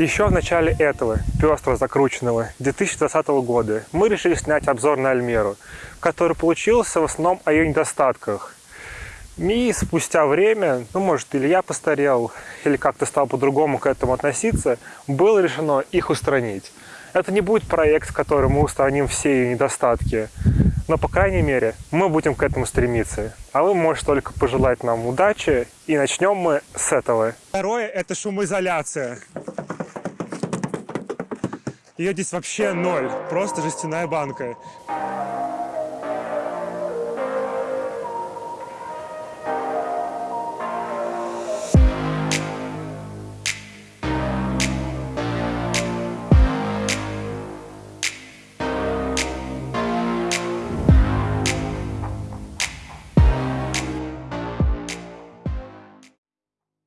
Еще в начале этого пестро закрученного 2020 года мы решили снять обзор на Альмеру, который получился в основном о ее недостатках. И спустя время, ну может или я постарел, или как-то стал по-другому к этому относиться, было решено их устранить. Это не будет проект, в котором мы устраним все ее недостатки, но, по крайней мере, мы будем к этому стремиться. А вы можете только пожелать нам удачи, и начнем мы с этого. Второе – это шумоизоляция. Ее здесь вообще ноль, просто жестяная банка.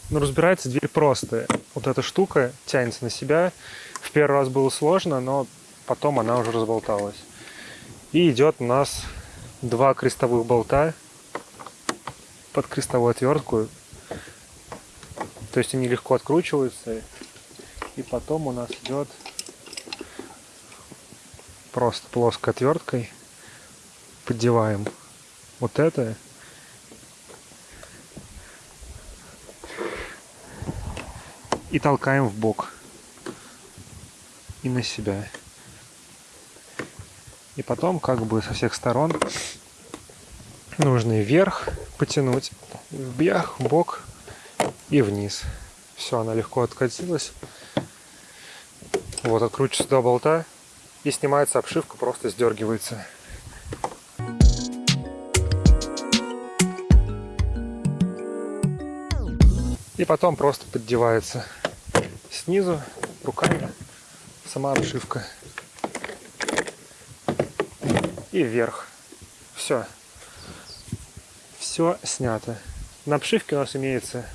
Ну, разбирается дверь просто. Вот эта штука тянется на себя. Первый раз было сложно, но потом она уже разболталась. И идет у нас два крестовых болта под крестовую отвертку. То есть они легко откручиваются. И потом у нас идет просто плоской отверткой. Поддеваем вот это и толкаем в бок и на себя. И потом как бы со всех сторон нужно вверх потянуть, вверх, в бок и вниз. Все, она легко откатилась. Вот, откручивается два болта и снимается обшивка, просто сдергивается. И потом просто поддевается снизу руками сама обшивка. И вверх. Все. Все снято. На обшивке у нас имеется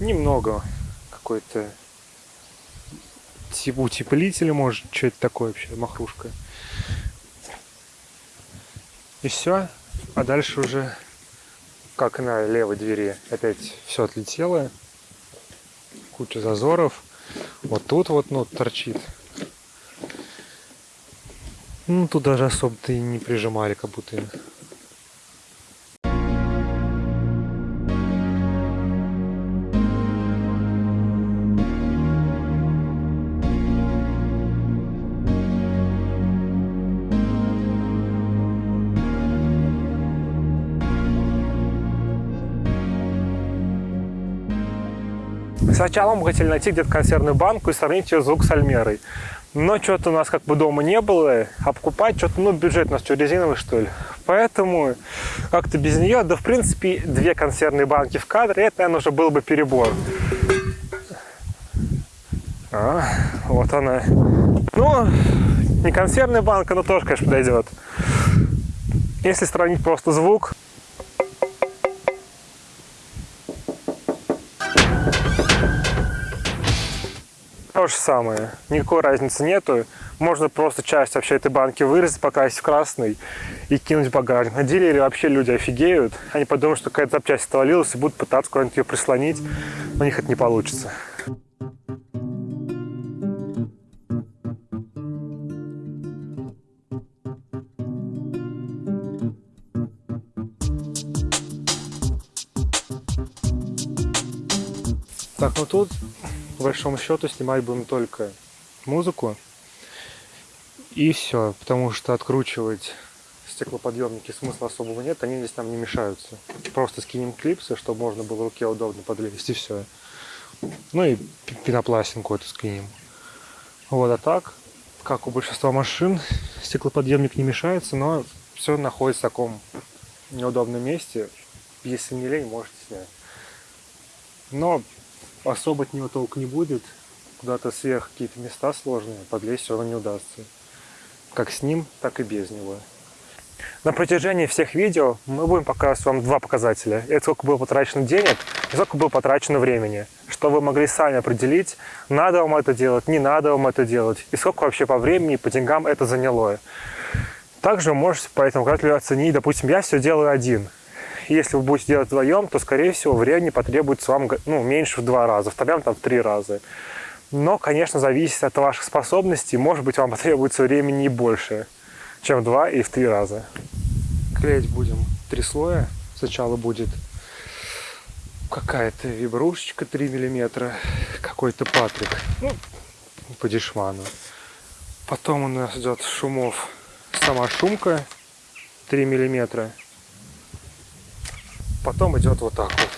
немного какой-то типа утеплителя, может, что это такое вообще, махрушка. И все. А дальше уже, как на левой двери, опять все отлетело куча зазоров. Вот тут вот, ну, торчит. Ну, тут даже особо-то и не прижимали, как будто Сначала мы хотели найти где-то консервную банку и сравнить ее звук с Альмерой. Но что-то у нас как бы дома не было, а покупать что-то, ну, бюджет у нас что, резиновый, что ли. Поэтому как-то без нее, да, в принципе, две консервные банки в кадре, это, наверное, уже был бы перебор. А, вот она. Ну, не консервная банка, но тоже, конечно, подойдет. Если сравнить просто звук, То же самое, никакой разницы нету. Можно просто часть вообще этой банки вырезать, покрасить в красный и кинуть в багажник. На деле вообще люди офигеют. Они подумают, что какая-то запчасть отвалилась и будут пытаться куда-нибудь ее прислонить. Но у них это не получится. Так, ну тут по большому счету снимать будем только музыку. И все, потому что откручивать стеклоподъемники смысла особого нет, они здесь нам не мешаются. Просто скинем клипсы, чтобы можно было руке удобно подлезть, и все. Ну и пенопластинку эту скинем. Вот, а так, как у большинства машин, стеклоподъемник не мешается, но все находится в таком неудобном месте. Если не лень, можете снять. Но особо от него толк не будет. Куда-то сверх какие-то места сложные, подлезть все равно не удастся. Как с ним, так и без него. На протяжении всех видео мы будем показывать вам два показателя. Это сколько было потрачено денег и сколько было потрачено времени. Что вы могли сами определить, надо вам это делать, не надо вам это делать. И сколько вообще по времени по деньгам это заняло. Также можете по этому показателю оценить, допустим, я все делаю один. Если вы будете делать вдвоем, то, скорее всего, времени потребуется вам ну, меньше в два раза, втроем там в три раза. Но, конечно, зависит от ваших способностей. Может быть, вам потребуется времени и больше, чем в два и в три раза. Клеить будем три слоя. Сначала будет какая-то вибрушечка 3 миллиметра, какой-то патрик, ну, по дешману. Потом у нас идет шумов сама шумка 3 миллиметра. Потом идет вот так вот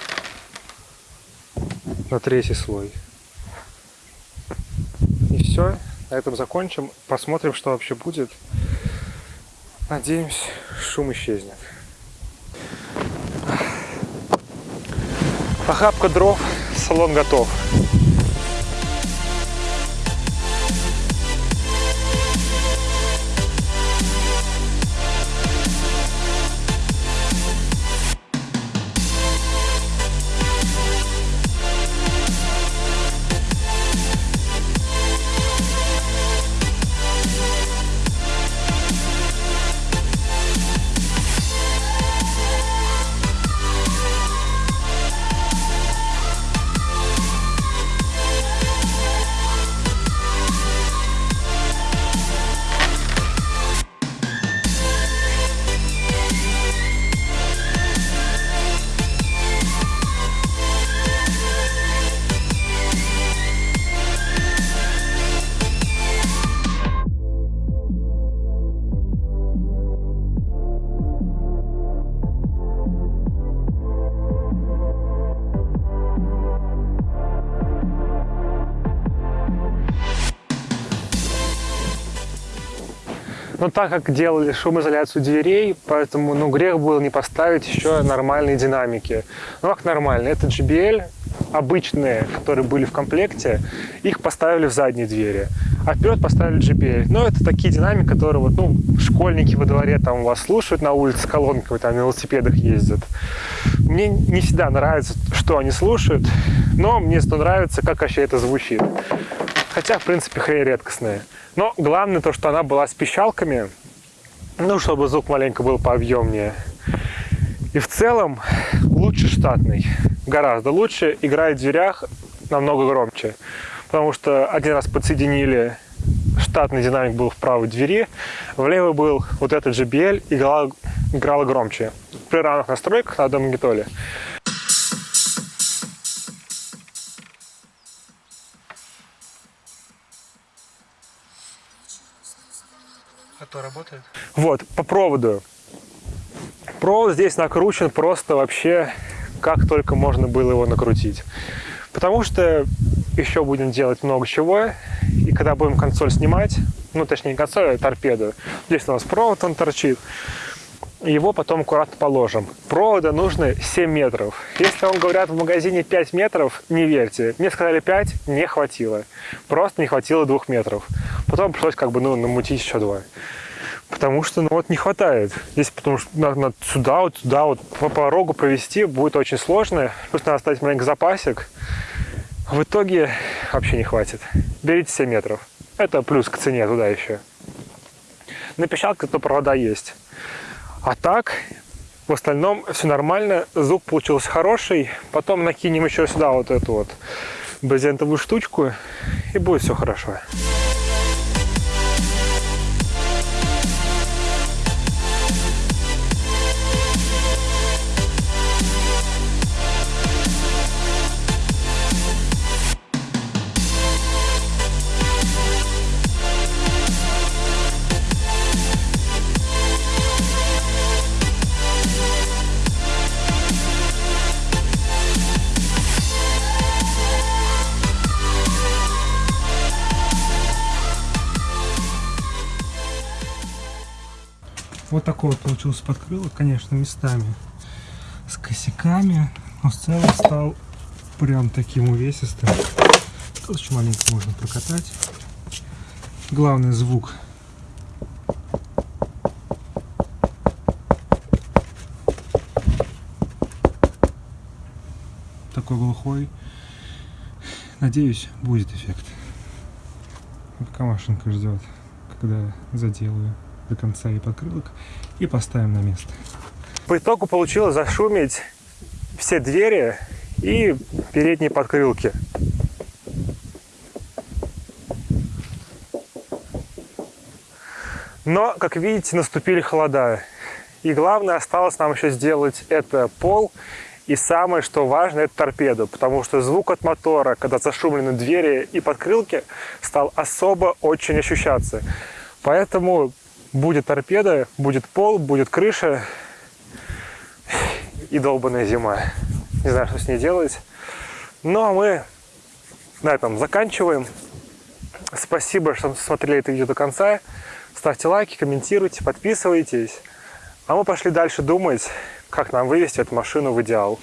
на третий слой. И все. На этом закончим. Посмотрим, что вообще будет. Надеемся, шум исчезнет. Охапка дров, салон готов. Но так как делали шумоизоляцию дверей, поэтому ну, грех было не поставить еще нормальные динамики. Ну как нормальные? Это JBL, обычные, которые были в комплекте, их поставили в задние двери. А вперед поставили JBL. Но это такие динамики, которые вот, ну, школьники во дворе там вас слушают на улице колонкой, там на велосипедах ездят. Мне не всегда нравится, что они слушают, но мне нравится, как вообще это звучит. Хотя, в принципе, хрень редкостная. Но главное то, что она была с пищалками, ну, чтобы звук маленько был пообъемнее. И в целом лучше штатный, гораздо лучше, играет в дверях намного громче. Потому что один раз подсоединили, штатный динамик был в правой двери, в левой был вот этот JBL, играла, играла громче. При равных настройках на одном магнитоле. То работает? Вот, по проводу. Провод здесь накручен просто вообще как только можно было его накрутить. Потому что еще будем делать много чего, и когда будем консоль снимать, ну точнее не консоль, а торпеду, здесь у нас провод, он торчит, его потом аккуратно положим. Провода нужно 7 метров. Если вам говорят в магазине 5 метров, не верьте. Мне сказали 5, не хватило. Просто не хватило 2 метров. Потом пришлось как бы ну, намутить еще 2. Потому что, ну вот, не хватает. Здесь, потому что надо, надо сюда, вот сюда, вот по порогу провести будет очень сложно. Просто надо оставить маленький запасик. В итоге вообще не хватит. Берите 7 метров. Это плюс к цене туда еще. На пищалках то провода есть. А так, в остальном все нормально. Звук получился хороший. Потом накинем еще сюда вот эту вот брезентовую штучку. И будет все хорошо. Вот такой вот получился подкрылок, конечно, местами с косяками, но в целом стал прям таким увесистым. Тут маленько можно прокатать. Главный звук такой глухой. Надеюсь, будет эффект. Пока машинка ждет, когда заделаю до конца и подкрылок и поставим на место. По итогу получилось зашумить все двери и передние подкрылки. Но, как видите, наступили холода. И главное, осталось нам еще сделать это пол. И самое, что важно, это торпеду. Потому что звук от мотора, когда зашумлены двери и подкрылки, стал особо очень ощущаться. Поэтому будет торпеда, будет пол, будет крыша и долбанная зима. Не знаю, что с ней делать. Ну, а мы на этом заканчиваем. Спасибо, что смотрели это видео до конца. Ставьте лайки, комментируйте, подписывайтесь. А мы пошли дальше думать, как нам вывести эту машину в идеал.